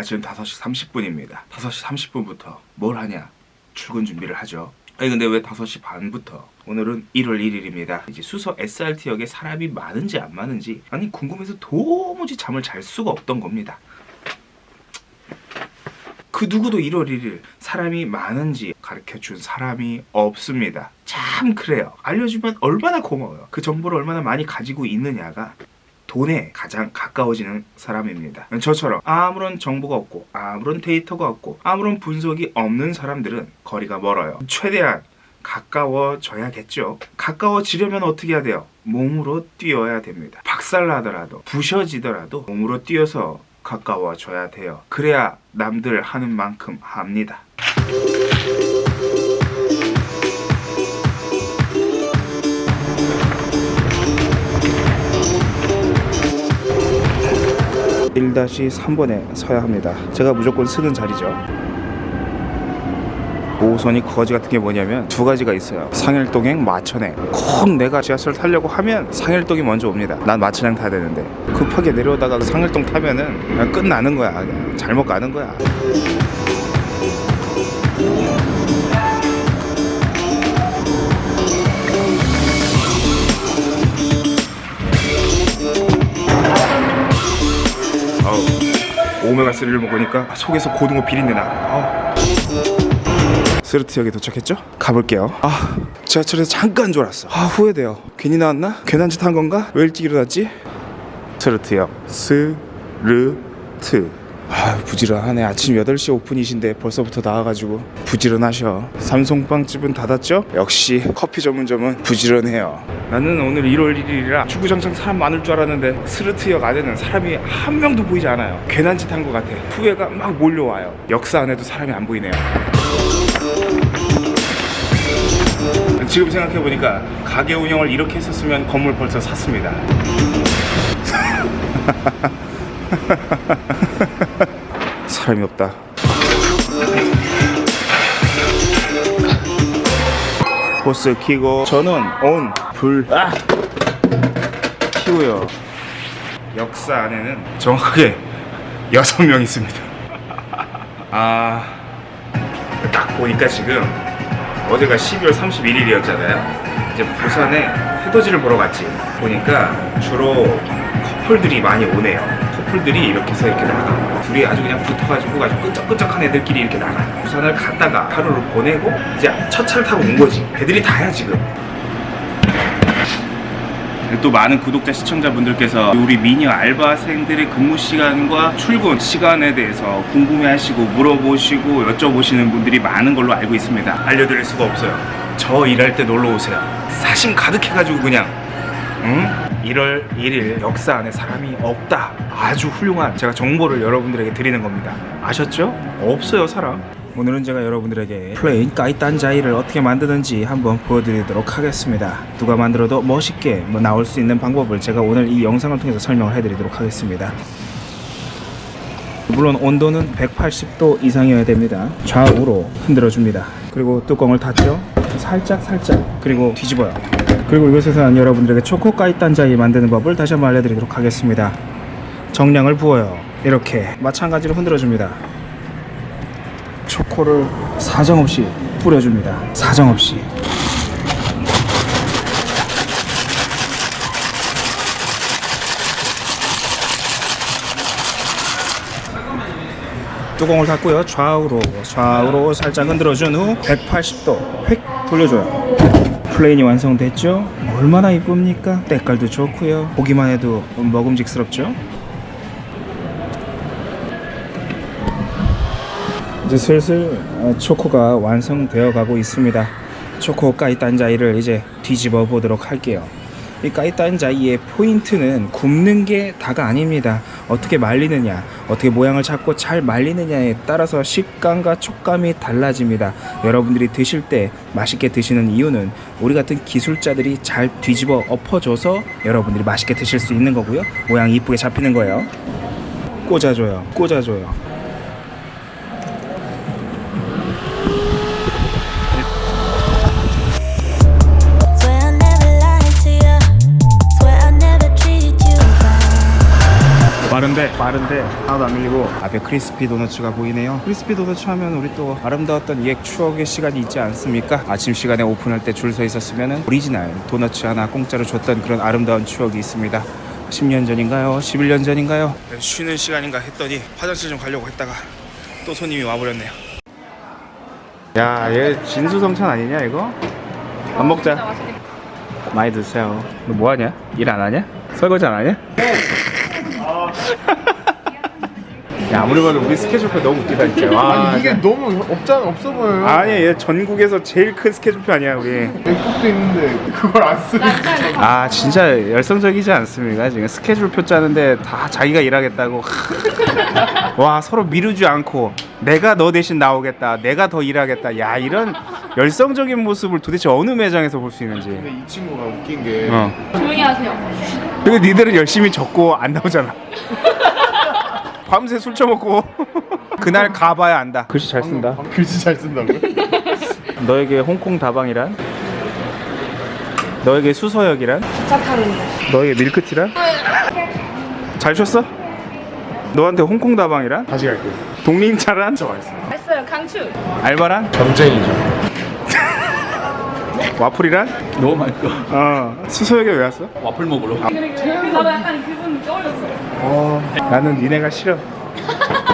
아 지금 5시 30분입니다 5시 30분부터 뭘 하냐 출근 준비를 하죠 아니 근데 왜 5시 반부터 오늘은 1월 1일입니다 이제 수서 SRT역에 사람이 많은지 안 많은지 아니 궁금해서 도무지 잠을 잘 수가 없던 겁니다 그 누구도 1월 1일 사람이 많은지 가르쳐 준 사람이 없습니다. 참 그래요. 알려주면 얼마나 고마워요. 그 정보를 얼마나 많이 가지고 있느냐가 돈에 가장 가까워지는 사람입니다. 저처럼 아무런 정보가 없고 아무런 데이터가 없고 아무런 분석이 없는 사람들은 거리가 멀어요. 최대한 가까워져야겠죠. 가까워지려면 어떻게 해야 돼요? 몸으로 뛰어야 됩니다. 박살나더라도 부셔지더라도 몸으로 뛰어서 가까워져야 돼요. 그래야 남들 하는 만큼 합니다. (1 3번에 서야 합니다) 제가 무조건 쓰는 자리죠. 5호선이 거지 같은 게 뭐냐면 두 가지가 있어요. 상일동행 마천행. 꼭 내가 지하철 타려고 하면 상일동이 먼저 옵니다. 난 마천행 타야 되는데. 급하게 내려오다가 상일동 타면은 그냥 끝나는 거야. 그냥 잘못 가는 거야 오메가3를 먹으니까 속에서 고등어 비린내 나 아우. SRT역에 도착했죠? 가볼게요 아 지하철에서 잠깐 졸았어 아 후회돼요 괜히 나왔나? 괜한 짓 한 건가? 왜 일찍 일어났지? SRT역 SRT 아 부지런하네. 아침 8시 오픈이신데 벌써부터 나와가지고 부지런하셔. 삼송빵집은 닫았죠? 역시 커피 전문점은 부지런해요. 나는 오늘 1월 1일이라 주구장창 사람 많을 줄 알았는데 SRT역 안에는 사람이 한 명도 보이지 않아요. 괜한 짓 한 것 같아. 후회가 막 몰려와요. 역사 안에도 사람이 안 보이네요. 지금 생각해보니까 가게 운영을 이렇게 했었으면 건물 벌써 샀습니다 사람이 없다 호스 키고 전원 온, 불 아! 키고요 역사 안에는 정확하게 여섯 명 있습니다 아... 딱 보니까 지금 어제가 12월 31일이었잖아요. 이제 부산에 해돋이를 보러 갔지. 보니까 주로 커플들이 많이 오네요. 커플들이 이렇게 해서 이렇게 나가. 둘이 아주 그냥 붙어가지고 아주 끈적끈적한 애들끼리 이렇게 나가. 부산을 갔다가 하루를 보내고 이제 첫 차를 타고 온 거지. 애들이 다야 지금. 또 많은 구독자 시청자분들께서 우리 미녀 알바생들의 근무 시간과 출근 시간에 대해서 궁금해하시고 물어보시고 여쭤보시는 분들이 많은 걸로 알고 있습니다 알려드릴 수가 없어요 저 일할 때 놀러 오세요 사심 가득해가지고 그냥 응? 1월 1일 역사 안에 사람이 없다. 아주 훌륭한 제가 정보를 여러분들에게 드리는 겁니다. 아셨죠? 없어요 사람. 오늘은 제가 여러분들에게 plain 까이딴자이를 어떻게 만드는지 한번 보여드리도록 하겠습니다. 누가 만들어도 멋있게 뭐 나올 수 있는 방법을 제가 오늘 이 영상을 통해서 설명을 해드리도록 하겠습니다. 물론 온도는 180도 이상이어야 됩니다. 좌우로 흔들어 줍니다. 그리고 뚜껑을 닫죠. 살짝 살짝 그리고 뒤집어요 그리고 이곳에서는 여러분들에게 초코 까이딴자이 만드는 법을 다시 한번 알려드리도록 하겠습니다 정량을 부어요 이렇게 마찬가지로 흔들어 줍니다 초코를 사정없이 뿌려줍니다. 사정없이. 뚜껑을 닫고요. 좌우로 좌우로 살짝 흔들어준 후 180도 획 돌려줘요. plain이 완성됐죠? 얼마나 이쁩니까? 때깔도 좋고요. 보기만 해도 먹음직스럽죠? 이제 슬슬 어, 초코가 완성되어 가고 있습니다 초코 까이 딴자이를 이제 뒤집어 보도록 할게요 이 까이딴자이의 포인트는 굽는 게 다가 아닙니다. 어떻게 말리느냐 어떻게 모양을 잡고 잘 말리느냐에 따라서 식감과 촉감이 달라집니다. 여러분들이 드실 때 맛있게 드시는 이유는 우리 같은 기술자들이 잘 뒤집어 엎어줘서 여러분들이 맛있게 드실 수 있는 거고요. 모양이 이쁘게 잡히는 거예요. 꽂아줘요. 꽂아줘요 빠른데 빠른데 하나도 안 밀리고 앞에 크리스피 도너츠가 보이네요 크리스피 도너츠 하면 우리 또 아름다웠던 옛 추억의 시간이 있지 않습니까 아침 시간에 오픈할 때 줄 서 있었으면 오리지널 도너츠 하나 공짜로 줬던 그런 아름다운 추억이 있습니다 10년 전인가요? 11년 전인가요? 쉬는 시간인가 했더니 화장실 좀 가려고 했다가 또 손님이 와버렸네요 야얘 진수성찬 아니냐 이거? 밥 먹자 많이 드세요 너 뭐하냐? 일 안 하냐? 설거지 안 하냐? 야 아무리 봐도 우리 스케줄표 너무 웃기다 진짜. 와, 아니 이게 너무 없잖아 없어 보여요. 아니 얘 전국에서 제일 큰 스케줄표 아니야 우리. 맥북도 있는데 그걸 안 쓰고. 아 진짜 열성적이지 않습니까? 지금 스케줄표 짜는데 다 자기가 일하겠다고. 와 서로 미루지 않고 내가 너 대신 나오겠다 내가 더 일하겠다. 야 이런 열성적인 모습을 도대체 어느 매장에서 볼 수 있는지. 근데 이 친구가 웃긴 게 어. 조용히 하세요. 그리고 니들은 열심히 적고 안 나오잖아 밤새 술 처먹고 그날 가봐야 안다 글씨 잘 쓴다 글씨 잘 쓴다고요? 너에게 홍콩 다방이란 너에게 수서역이란 기차 타는 거. 너에게 밀크티란 잘 쳤어? 너한테 홍콩 다방이란 다시 갈게요. 독림차란 했어요, 강추. 알바란 경쟁이죠. 와플이란 너무 맛있어. 어 수서역에 왜 왔어? 와플 먹으러. 나도 약간 기분 떠올렸어. 어 나는 니네가 싫어